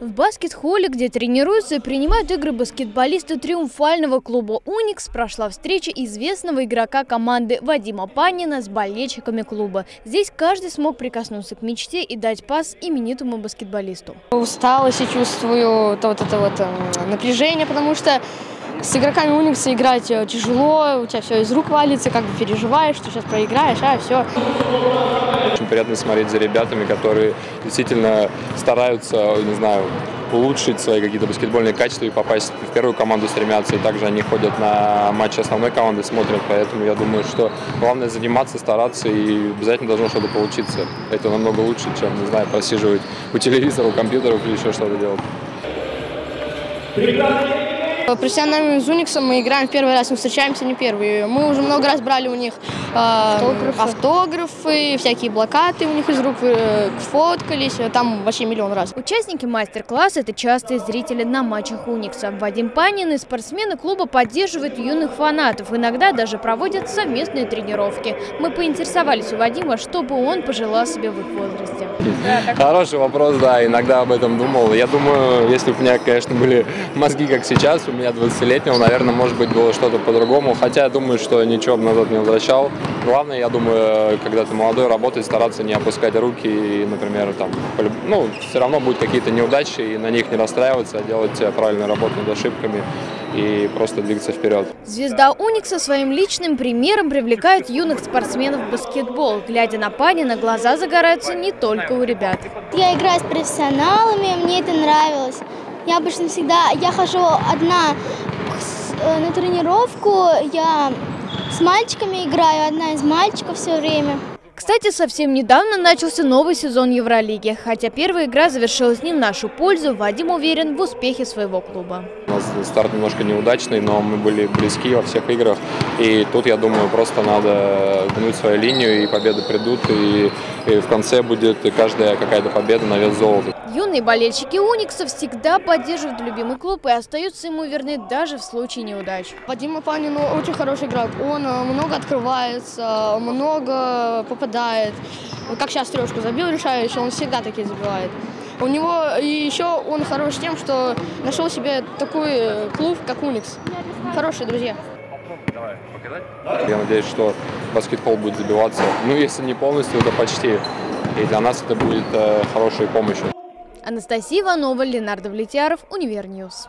В баскет-холле, где тренируются и принимают игры баскетболисты триумфального клуба «Уникс», прошла встреча известного игрока команды Вадима Панина с болельщиками клуба. Здесь каждый смог прикоснуться к мечте и дать пас именитому баскетболисту. Усталость и чувствую то, вот это вот э, напряжение, потому что с игроками Уникса играть э, тяжело, у тебя все из рук валится, как бы переживаешь, что сейчас проиграешь, а все. Очень приятно смотреть за ребятами, которые действительно стараются, не знаю, улучшить свои какие-то баскетбольные качества и попасть в первую команду стремятся. И также они ходят на матчи основной команды, смотрят. Поэтому я думаю, что главное заниматься, стараться и обязательно должно что-то получиться. Это намного лучше, чем, не знаю, просиживать у телевизора, у компьютеров или еще что-то делать. Профессиональными из Уникса мы играем в первый раз, мы встречаемся не первый. Мы уже много раз брали у них э, автографы. автографы, всякие блокаты у них из рук э, фоткались, там вообще миллион раз. Участники мастер-класса – это частые зрители на матчах Уникса. Вадим Панин и спортсмены клуба поддерживают юных фанатов, иногда даже проводят совместные тренировки. Мы поинтересовались у Вадима, что бы он пожелал себе в их возрасте. Хороший вопрос, да, иногда об этом думал. Я думаю, если бы у меня, конечно, были мозги, как сейчас, у меня 20-летнего, наверное, может быть, было что-то по-другому. Хотя я думаю, что ничего бы назад не возвращал. Главное, я думаю, когда ты молодой, работать, стараться не опускать руки и, например, там, ну, все равно будут какие-то неудачи, и на них не расстраиваться, а делать правильную работу над ошибками и просто двигаться вперед. Звезда Уникса своим личным примером привлекает юных спортсменов в баскетбол. Глядя на Панина, глаза загораются не только у ребят. Я играю с профессионалами, мне это нравилось. Я обычно всегда, я хожу одна э, на тренировку, я с мальчиками играю, одна из мальчиков все время. Кстати, совсем недавно начался новый сезон Евролиги. Хотя первая игра завершилась не в нашу пользу, Вадим уверен в успехе своего клуба. Старт немножко неудачный, но мы были близки во всех играх. И тут, я думаю, просто надо гнуть свою линию, и победы придут. И, и в конце будет каждая какая-то победа на вес золота. Юные болельщики Уникса всегда поддерживают любимый клуб и остаются ему верны даже в случае неудач. Вадим Панин очень хороший игрок. Он э, много открывается, много попадает. Как сейчас трешку забил решающий, он всегда такие забивает. У него и еще он хорош тем, что нашел себе такой клуб, как Уникс. Хорошие друзья. Я надеюсь, что баскетбол будет забиваться. Ну, если не полностью, то почти. И для нас это будет э, хорошей помощью. Анастасия Иванова, Ленардо Влетьяров, Универ News.